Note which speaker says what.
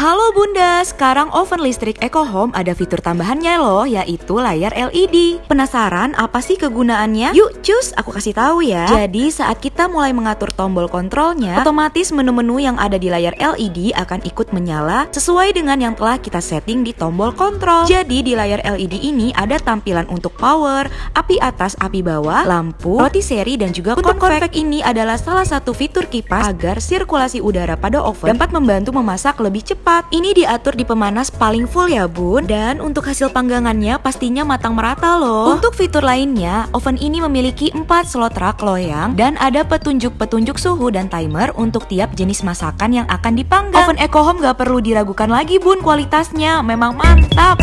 Speaker 1: Halo Bunda, sekarang oven listrik Eco Home ada fitur tambahannya loh, yaitu layar LED. Penasaran apa sih kegunaannya? Yuk cus, aku kasih tahu ya. Jadi saat kita mulai mengatur tombol kontrolnya, otomatis menu-menu yang ada di layar LED akan ikut menyala sesuai dengan yang telah kita setting di tombol kontrol. Jadi di layar LED ini ada tampilan untuk power, api atas, api bawah, lampu, roti seri dan juga untuk konvek ini adalah salah satu fitur kipas agar sirkulasi udara pada oven dapat membantu memasak lebih cepat Ini diatur di pemanas paling full ya bun. Dan untuk hasil panggangannya pastinya matang merata loh. Untuk fitur lainnya, oven ini memiliki 4 slot rak loyang dan ada petunjuk-petunjuk suhu dan timer untuk tiap jenis masakan yang akan dipanggang. Oven Eco Home gak perlu diragukan lagi bun kualitasnya, memang mantap.